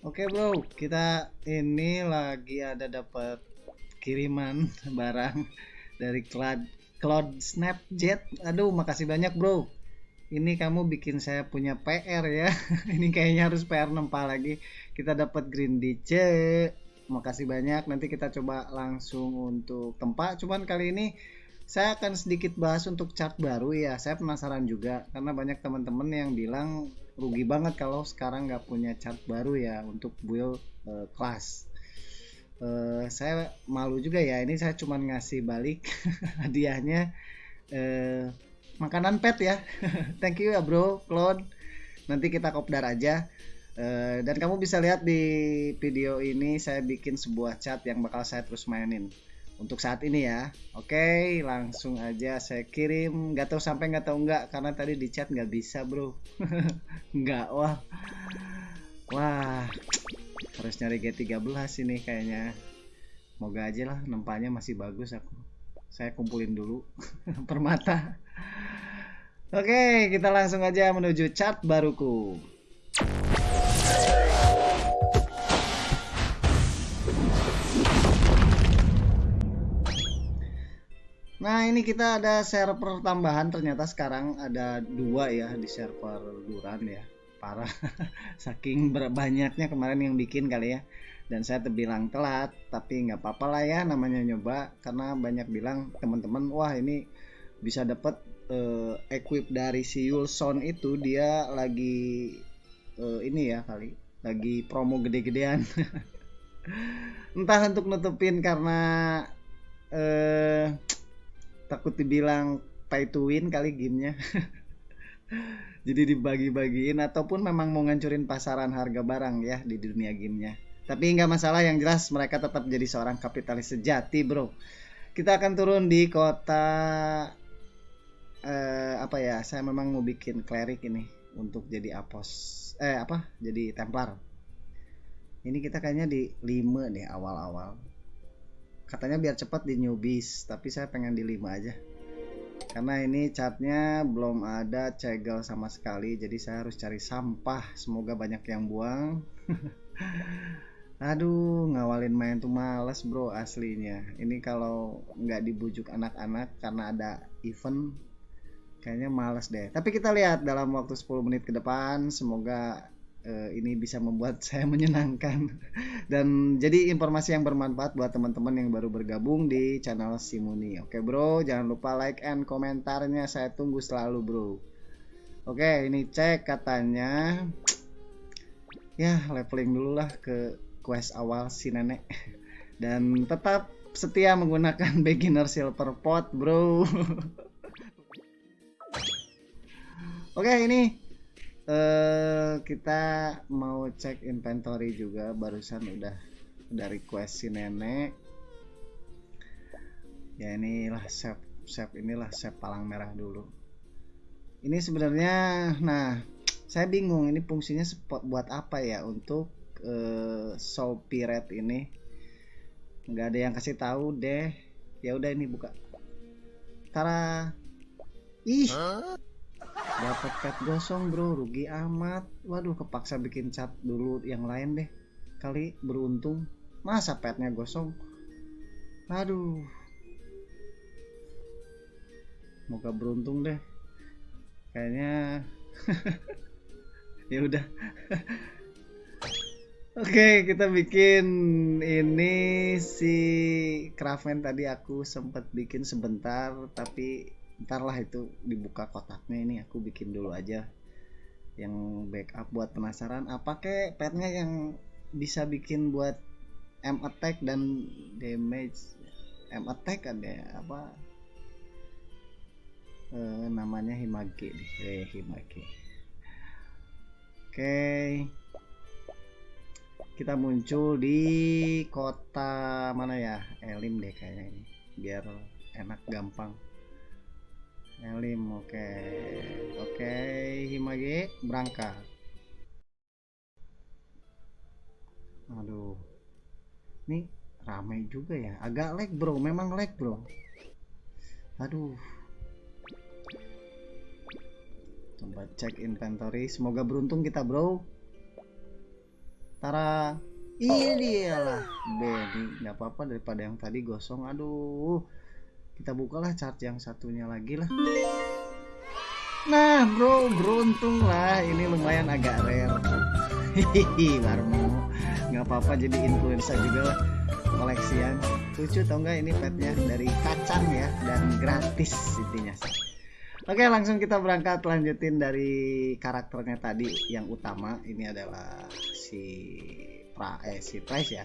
Oke bro, kita ini lagi ada dapat kiriman barang dari Cloud Cloud Snapjet. Aduh, makasih banyak bro. Ini kamu bikin saya punya PR ya. ini kayaknya harus PR nempa lagi. Kita dapat Green DC. Makasih banyak. Nanti kita coba langsung untuk tempat. Cuman kali ini saya akan sedikit bahas untuk chart baru ya. Saya penasaran juga karena banyak teman-teman yang bilang rugi banget kalau sekarang nggak punya chart baru ya untuk build uh, kelas. Uh, saya malu juga ya. Ini saya cuma ngasih balik hadiahnya uh, makanan pet ya. Thank you ya bro, Claude. Nanti kita kopdar aja. Uh, dan kamu bisa lihat di video ini saya bikin sebuah chat yang bakal saya terus mainin untuk saat ini ya. Oke, langsung aja saya kirim. Gak tahu sampai nggak tahu nggak karena tadi di chat nggak bisa bro. nggak wah. Wah, harus nyari G13 ini kayaknya. Moga aja lah nempanya masih bagus aku. Saya kumpulin dulu permata. Oke, kita langsung aja menuju chat baruku. Nah ini kita ada server tambahan. Ternyata sekarang ada dua ya di server Duran ya. Parah. Saking banyaknya kemarin yang bikin kali ya. Dan saya terbilang telat tapi nggak apa-apa lah ya namanya nyoba. Karena banyak bilang teman-teman wah ini bisa dapat uh, equip dari si Yulson itu. Dia lagi uh, ini ya kali lagi promo gede-gedean. Entah untuk nutupin karena uh, takut dibilang pay to win kali gamenya. Jadi dibagi-bagiin ataupun memang mau ngancurin pasaran harga barang ya di dunia gamenya. Tapi nggak masalah yang jelas mereka tetap jadi seorang kapitalis sejati bro. Kita akan turun di kota eh, apa ya saya memang mau bikin cleric ini untuk jadi apos eh apa jadi templar. Ini kita kayaknya di 5 nih awal-awal katanya biar cepat di newbies tapi saya pengen di 5 aja. Karena ini catnya belum ada cegel sama sekali jadi saya harus cari sampah. Semoga banyak yang buang. Aduh ngawalin main tuh males bro aslinya. Ini kalau nggak dibujuk anak-anak karena ada event kayaknya males deh. Tapi kita lihat dalam waktu 10 menit ke depan semoga uh, ini bisa membuat saya menyenangkan dan jadi informasi yang bermanfaat buat teman-teman yang baru bergabung di channel Simuni. Oke bro, jangan lupa like and komentarnya saya tunggu selalu bro. Oke, ini cek katanya ya leveling dulu lah ke quest awal si nenek dan tetap setia menggunakan beginner silver pot bro. Oke ini uh, kita mau cek inventory juga barusan udah udah request si nenek. Ya inilah save save inilah save palang merah dulu. Ini sebenarnya nah saya bingung ini fungsinya spot buat apa ya untuk uh, soul pirate ini? Nggak ada yang kasih tahu deh. Ya udah ini buka. Tara! Ih! Huh? Dapat pet gosong bro. Rugi amat. Waduh kepaksa bikin cat dulu yang lain deh. Kali beruntung. Masa petnya gosong? Aduh. Moga beruntung deh. Kayaknya ya udah. Oke, kita bikin ini si Kraven tadi aku sempat bikin sebentar tapi ntar lah itu dibuka kotaknya ini aku bikin dulu aja yang backup buat penasaran. Apa kek petnya yang bisa bikin buat M attack dan damage? M attack ada apa? E, namanya Himage nih eh, Himage. Oke. Kita muncul di kota mana ya? Elim deh kayaknya ini biar enak gampang Elim oke. Okay. oke okay, Himage berangkat. Aduh. Ini ramai juga ya. Agak lag bro. Memang lag bro. Aduh. Coba cek inventory. Semoga beruntung kita bro. Tara. Ini lah. Benny nggak apa-apa daripada yang tadi gosong. Aduh kita bukalah chart yang satunya lagi lah. Nah bro beruntung lah. Ini lumayan agak rare. Hihihi Warmo nggak apa-apa jadi influencer juga lah. Koleksian. Lucu tau nggak ini petnya? Dari kacang ya dan gratis intinya. Oke langsung kita berangkat. Lanjutin dari karakternya tadi. Yang utama ini adalah si pra eh si price ya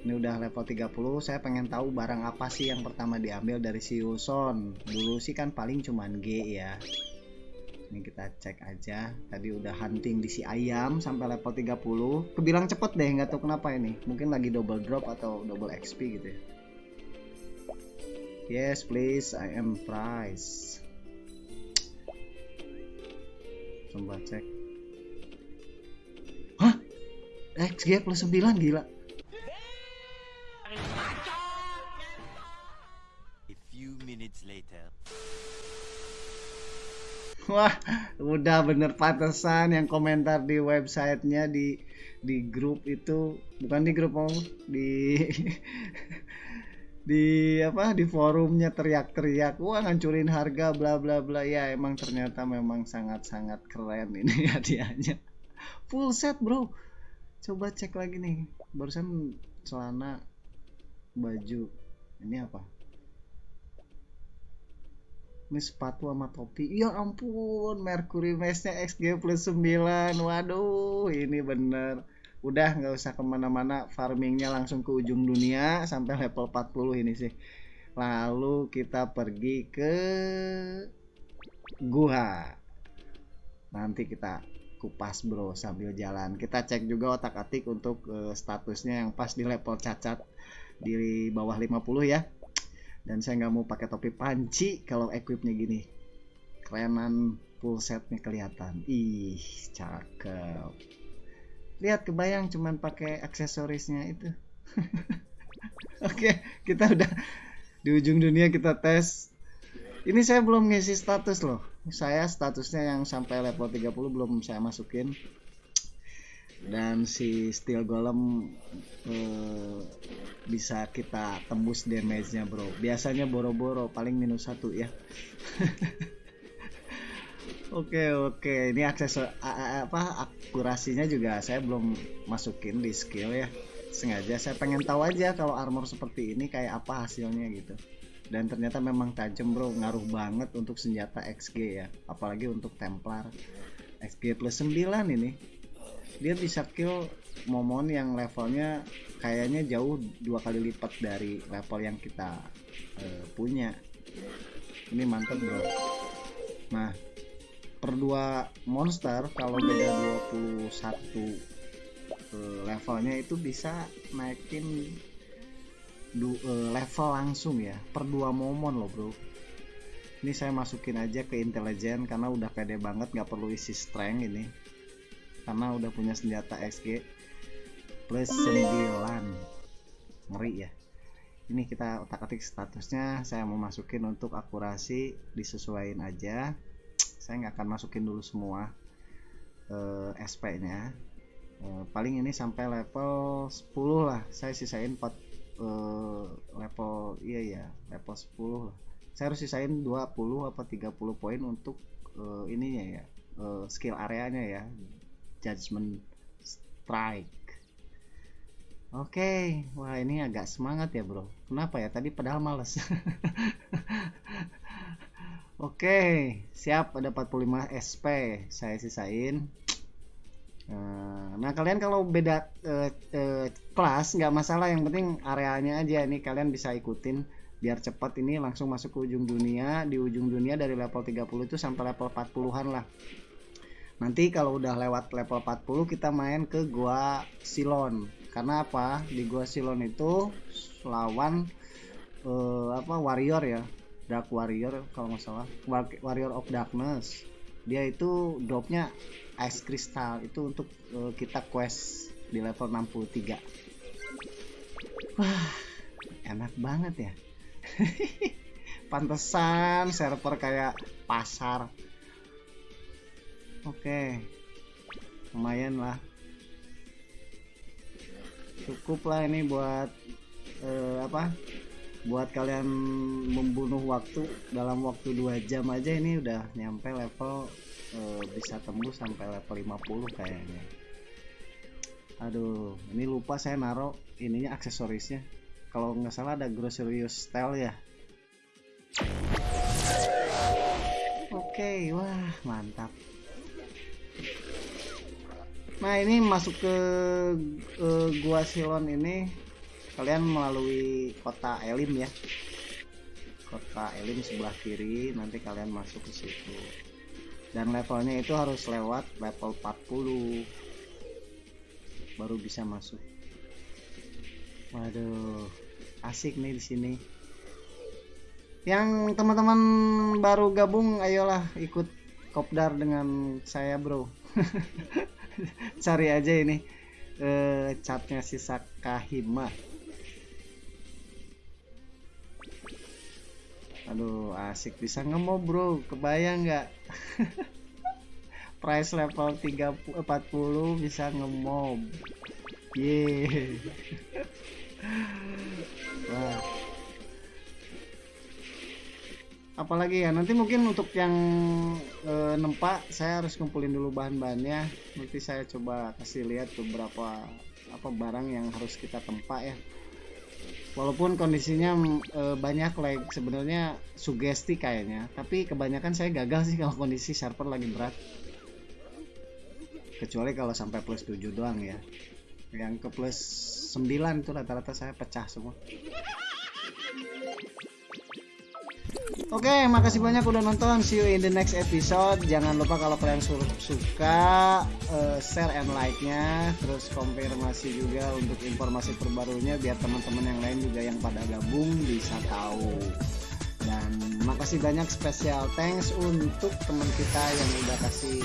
ini udah level 30 saya pengen tahu barang apa sih yang pertama diambil dari si Wilson dulu sih kan paling cuman G ya. Ini kita cek aja. Tadi udah hunting di si ayam sampai level 30 kebilang cepet deh nggak tahu kenapa ini. Mungkin lagi double drop atau double XP gitu ya. Yes please I am price coba cek. Hah? XG plus 9 gila minutes later. Wah, udah bener pantesan yang komentar di websitenya di di grup itu. Bukan di grup om. Di di apa? Di forumnya teriak-teriak. Wah ngancurin harga bla bla bla. Ya emang ternyata memang sangat-sangat keren ini hadiahnya. Full set bro. Coba cek lagi nih. Barusan celana baju. Ini apa ini sepatu sama topi. Ya ampun Mercury Mesh-nya XG plus 9 waduh ini bener. Udah nggak usah ke mana-mana. Farmingnya langsung ke ujung dunia sampai level 40 ini sih. Lalu kita pergi ke gua nanti kita kupas bro sambil jalan. Kita cek juga otak atik untuk uh, statusnya yang pas di level cacat di bawah 50 ya dan saya nggak mau pakai topi panci kalau equipnya gini. Kerenan full setnya kelihatan. Ih cakep. Lihat kebayang cuman pakai aksesorisnya itu. Oke kita udah di ujung dunia kita tes. Ini saya belum ngisi status loh. Saya statusnya yang sampai level 30 belum saya masukin dan si steel golem uh, bisa kita tembus damage-nya bro. Biasanya boro-boro paling minus satu ya. Oke oke. Ini akses apa akurasinya juga saya belum masukin di skill ya. Sengaja saya pengen tahu aja kalau armor seperti ini kayak apa hasilnya gitu. Dan ternyata memang tajam bro. Ngaruh banget untuk senjata XG ya. Apalagi untuk Templar. XG plus 9 ini dia bisa kill momon yang levelnya kayaknya jauh dua kali lipat dari level yang kita uh, punya. Ini mantap bro. Nah per dua monster kalau beda 21 uh, levelnya itu bisa naikin uh, level langsung ya. Per dua momon loh bro. Ini saya masukin aja ke intelijen karena udah pede banget nggak perlu isi strength ini karena udah punya senjata XG plus 9 ngeri ya. Ini kita otak atik statusnya saya mau masukin untuk akurasi disesuaikan aja. Saya nggak akan masukin dulu semua eh, SP nya uh, paling ini sampai level 10 lah. Saya sisain 4 uh, eh, level iya ya level 10 lah. Saya harus sisain 20 apa 30 poin untuk uh, ininya ya uh, skill areanya ya Judgment Strike. Oke, okay. wah ini agak semangat ya bro. Kenapa ya? Tadi padahal males. Oke, okay. siap ada 45 SP. Saya sisain. Eh, nah kalian kalau beda uh, uh, kelas nggak masalah. Yang penting areanya aja. Ini kalian bisa ikutin biar cepat ini langsung masuk ke ujung dunia. Di ujung dunia dari level 30 itu sampai level 40-an lah nanti kalau udah lewat level 40 kita main ke gua Silon. Karena apa? Di gua Silon itu lawan uh, apa warrior ya. Dark warrior kalau nggak salah. Warrior of darkness. Dia itu dropnya ice crystal. Itu untuk uh, kita quest di level 63 wah enak banget ya. Pantesan server kayak pasar oke. Lumayan lah. Cukup lah ini buat eh, apa? Buat kalian membunuh waktu dalam waktu dua jam aja ini udah nyampe level eh, bisa tembus sampai level 50 kayaknya. Aduh ini lupa saya naruh ininya aksesorisnya. Kalau nggak salah ada Groceries Style ya. Oke wah mantap nah ini masuk ke uh, gua Silon ini kalian melalui kota Elim ya. Kota Elim sebelah kiri nanti kalian masuk ke situ. Dan levelnya itu harus lewat level 40 baru bisa masuk. Waduh asik nih di sini. Yang teman-teman baru gabung ayolah ikut kopdar dengan saya bro cari aja ini eh, catnya si Sakahima. Aduh asik. Bisa ngemo bro. Kebayang nggak? Price level 30 40 bisa ngemob. Yeah apalagi ya nanti mungkin untuk yang e, nempak saya harus kumpulin dulu bahan-bahannya. Nanti saya coba kasih lihat beberapa apa barang yang harus kita tempat ya. Walaupun kondisinya e, banyak like sebenarnya sugesti kayaknya. Tapi kebanyakan saya gagal sih kalau kondisi server lagi berat. Kecuali kalau sampai plus 7 doang ya. Yang ke plus 9 itu rata-rata saya pecah semua Oke, okay, makasih banyak udah nonton. See you in the next episode. Jangan lupa kalau kalian suka uh, share and like-nya, terus konfirmasi juga untuk informasi terbarunya biar teman-teman yang lain juga yang pada gabung bisa tahu. Dan makasih banyak spesial thanks untuk teman kita yang udah kasih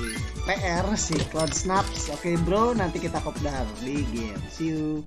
PR si Cloud Snaps. Oke, okay, bro, nanti kita kopdar di game. See you.